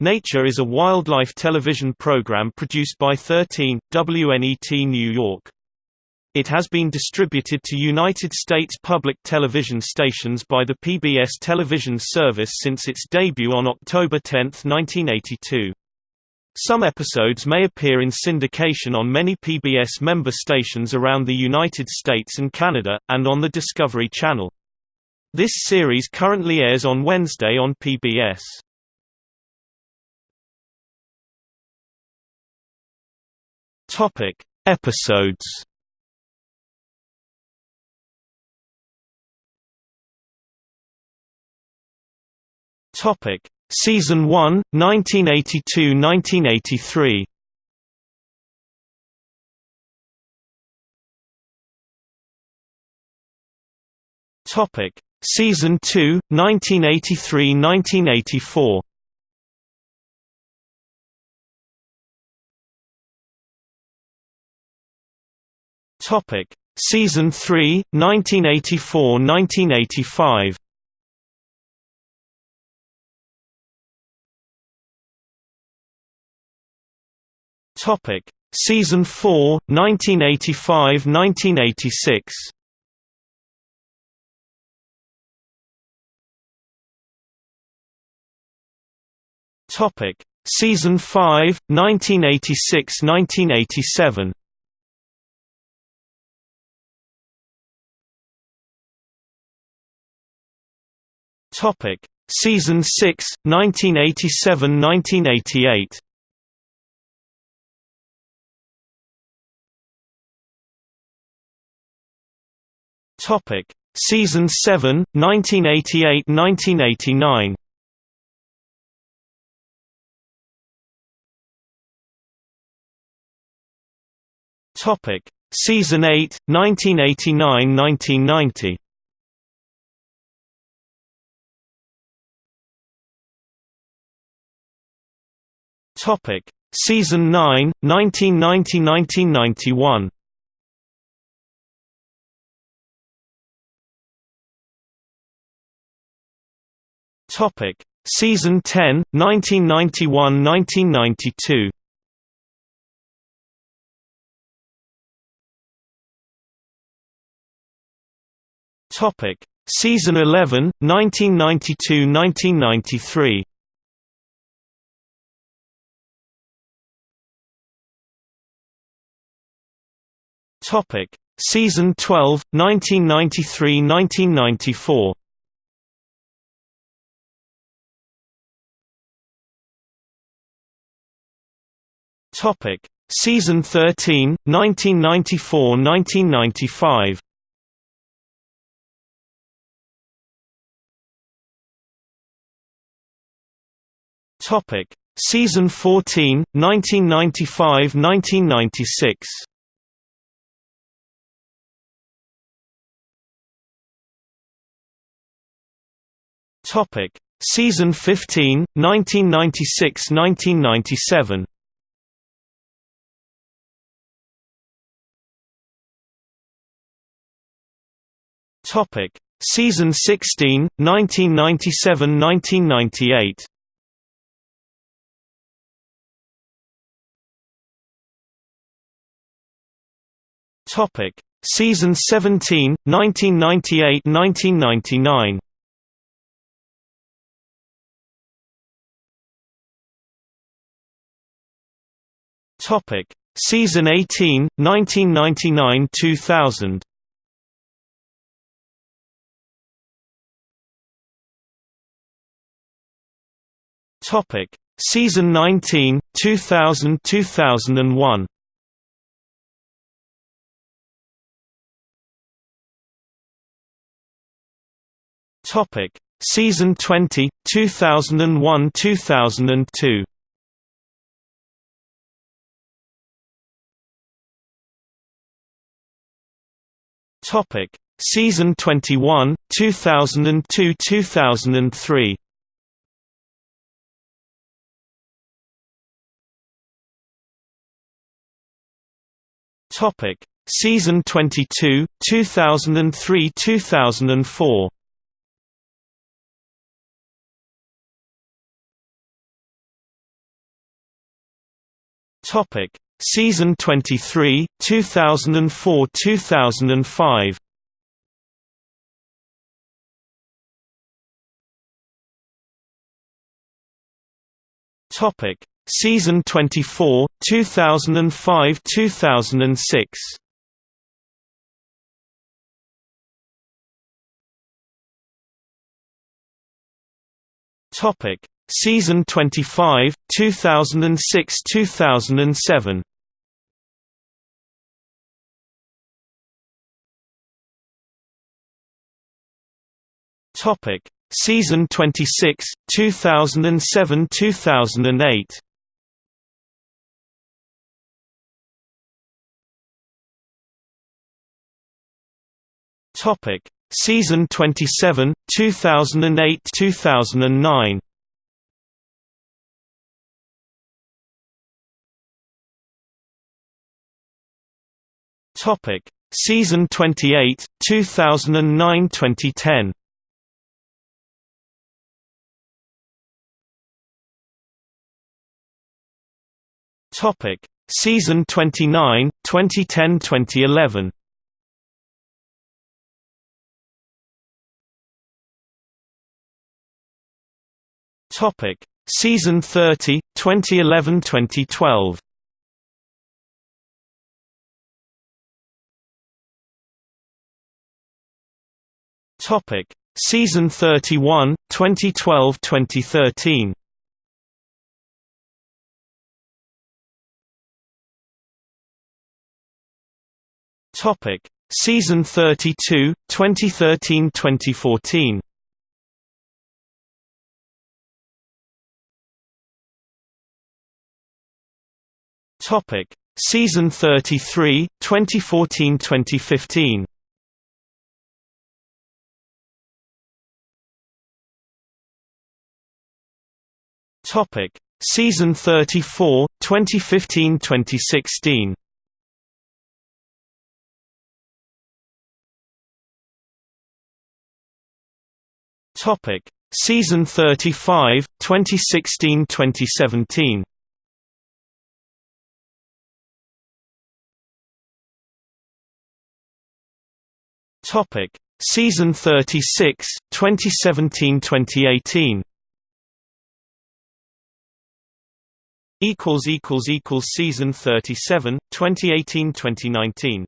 Nature is a wildlife television program produced by 13, WNET New York. It has been distributed to United States public television stations by the PBS television service since its debut on October 10, 1982. Some episodes may appear in syndication on many PBS member stations around the United States and Canada, and on the Discovery Channel. This series currently airs on Wednesday on PBS. Topic: Episodes. Topic: Season 1, 1982–1983. Topic: Season 2, 1983–1984. Topic: Season 3, 1984–1985. Topic: Season 4, 1985–1986. Topic: Season 5, 1986–1987. Topic: Season 6, 1987–1988. Topic: Season 7, 1988–1989. Topic: Season 8, 1989–1990. Topic: Season 9, 1990–1991. Topic: Season 10, 1991–1992. Topic: Season 11, 1992–1993. Topic: Season 12, 1993–1994. Topic: Season 13, 1994–1995. Topic: Season 14, 1995–1996. Topic: Season 15, 1996–1997. Topic: Season 16, 1997–1998. Topic: Season 17, 1998–1999. Topic: Season 18, 1999–2000. Topic: Season 19, 2000–2001. Topic: Season 20, 2001–2002. Topic: Season 21, 2002–2003. Topic: Season 22, 2003–2004. Topic: Season 23, 2004-2005. Topic: Season 24, 2005-2006. Topic: Season 25, 2006-2007. Topic: Season 26, 2007-2008. Topic: Season 27, 2008-2009. Topic: Season 28, 2009-2010. Topic: Season 29, 2010-2011. Topic: Season 30, 2011-2012. Topic: Season 31, 2012-2013. Topic: Season 32, 2013-2014. Topic: Season 33, 2014-2015. Topic: Season 34, 2015-2016. Topic: Season 35, 2016-2017. Topic: Season 36, 2017-2018. Equals equals equals Season 37, 2018-2019.